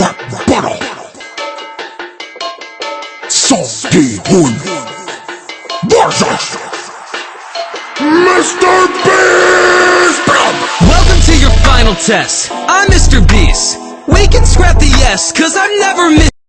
rap battle. Salty Boy versus Mr. Beast. Welcome to your final test. I'm Mr. Beast. We can scrap the yes, cause I'm never missing.